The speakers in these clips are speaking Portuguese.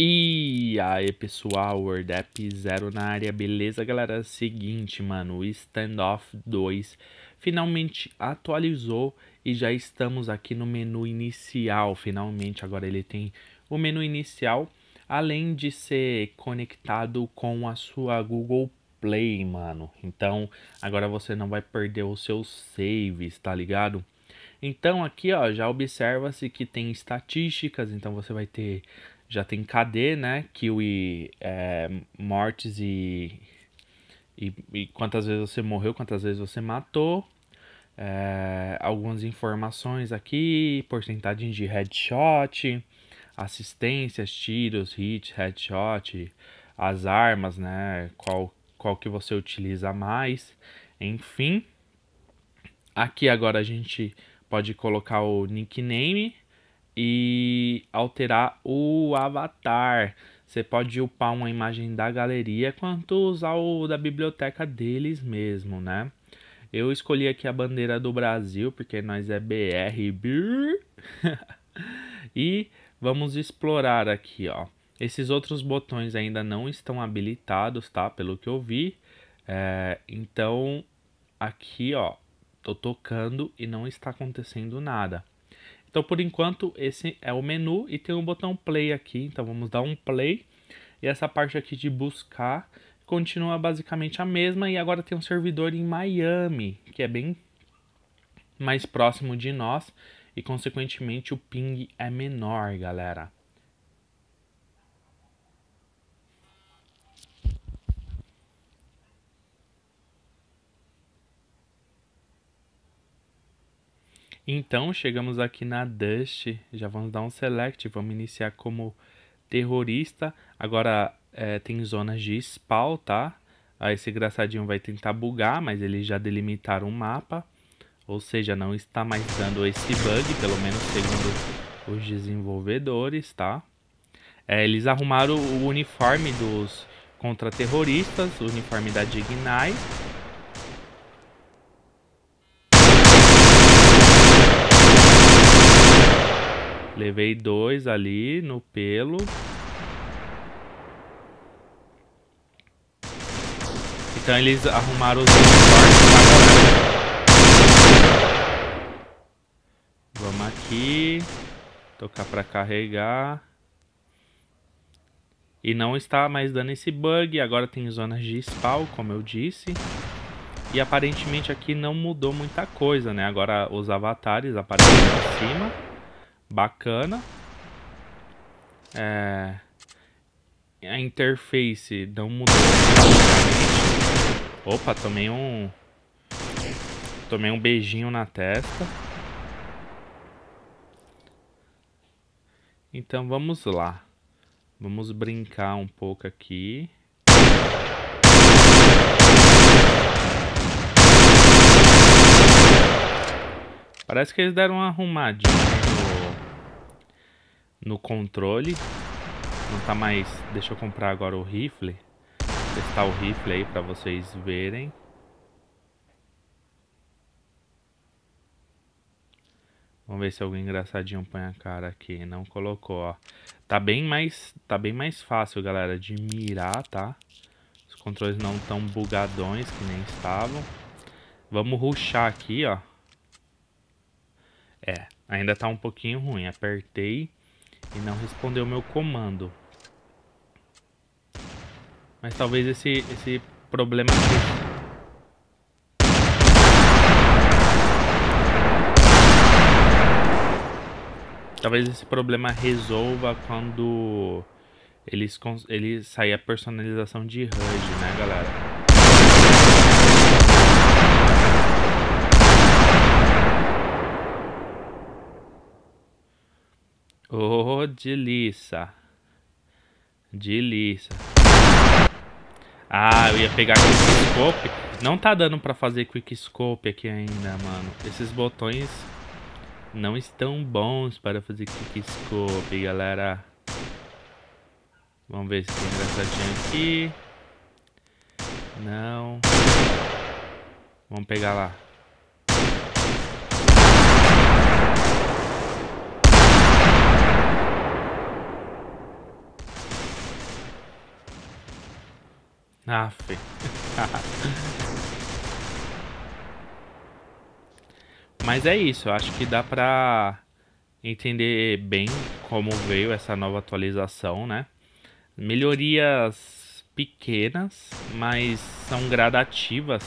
E aí pessoal, WordApp 0 na área, beleza galera? Seguinte mano, o Standoff 2 finalmente atualizou e já estamos aqui no menu inicial, finalmente agora ele tem o menu inicial, além de ser conectado com a sua Google Play, mano. Então agora você não vai perder os seus saves, tá ligado? Então aqui ó, já observa-se que tem estatísticas, então você vai ter já tem KD, né? Kiwi, é, mortes e, e, e, quantas vezes você morreu, quantas vezes você matou. É, algumas informações aqui, porcentagem de headshot, assistências, tiros, hit, headshot, as armas, né? Qual, qual que você utiliza mais, enfim. Aqui agora a gente pode colocar o nickname e alterar o avatar. Você pode upar uma imagem da galeria quanto usar o da biblioteca deles mesmo, né? Eu escolhi aqui a bandeira do Brasil porque nós é BR. e vamos explorar aqui, ó. Esses outros botões ainda não estão habilitados, tá? Pelo que eu vi. É, então, aqui, ó, tô tocando e não está acontecendo nada. Então, por enquanto, esse é o menu e tem um botão play aqui. Então, vamos dar um play. E essa parte aqui de buscar continua basicamente a mesma. E agora tem um servidor em Miami, que é bem mais próximo de nós. E, consequentemente, o ping é menor, galera. Então, chegamos aqui na Dust, já vamos dar um select, vamos iniciar como terrorista. Agora é, tem zonas de spawn, tá? Aí esse engraçadinho vai tentar bugar, mas eles já delimitaram o mapa. Ou seja, não está mais dando esse bug, pelo menos segundo os desenvolvedores, tá? É, eles arrumaram o uniforme dos contra-terroristas, o uniforme da Dignai. Levei dois ali no pelo. Então eles arrumaram os. Vamos aqui. Tocar para carregar. E não está mais dando esse bug. Agora tem zonas de spawn, como eu disse. E aparentemente aqui não mudou muita coisa, né? Agora os avatares aparecem em cima bacana. É, a interface não mudou Opa, tomei um... Tomei um beijinho na testa. Então vamos lá. Vamos brincar um pouco aqui. Parece que eles deram uma arrumadinha no controle. Não tá mais... Deixa eu comprar agora o rifle. Testar o rifle aí pra vocês verem. Vamos ver se algum engraçadinho põe a cara aqui. Não colocou, ó. Tá bem mais, tá bem mais fácil, galera, de mirar, tá? Os controles não tão bugadões que nem estavam. Vamos ruxar aqui, ó. É, ainda tá um pouquinho ruim. Apertei e não respondeu o meu comando. Mas talvez esse, esse problema. Talvez esse problema resolva quando eles, eles sair a personalização de HUD, né, galera? Oh, delícia. Delícia. Ah, eu ia pegar Quickscope. Não tá dando pra fazer Quickscope aqui ainda, mano. Esses botões não estão bons para fazer Quickscope, galera. Vamos ver se tem engraçadinho aqui. Não. Vamos pegar lá. Ah. Mas é isso, eu acho que dá pra entender bem como veio essa nova atualização, né? Melhorias pequenas, mas são gradativas,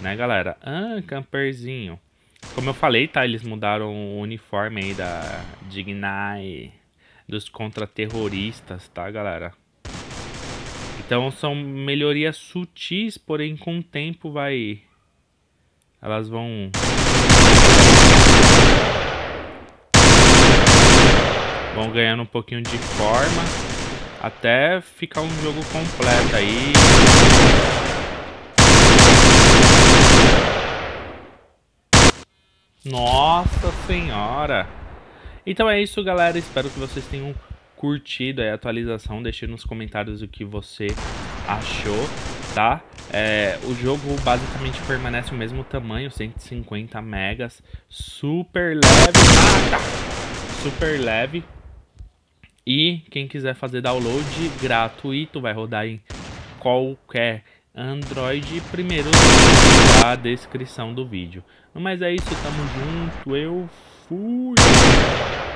né, galera? Ah, camperzinho. Como eu falei, tá? Eles mudaram o uniforme aí da Dignai dos contra-terroristas, tá, galera? Então são melhorias sutis, porém com o tempo vai... Elas vão... Vão ganhando um pouquinho de forma até ficar um jogo completo aí. Nossa senhora! Então é isso, galera. Espero que vocês tenham curtido a atualização. Deixe nos comentários o que você achou, tá? É, o jogo basicamente permanece o mesmo tamanho, 150 megas, super leve, super leve. E quem quiser fazer download gratuito vai rodar em qualquer Android, primeiro da descrição do vídeo. Mas é isso, tamo junto, eu fui!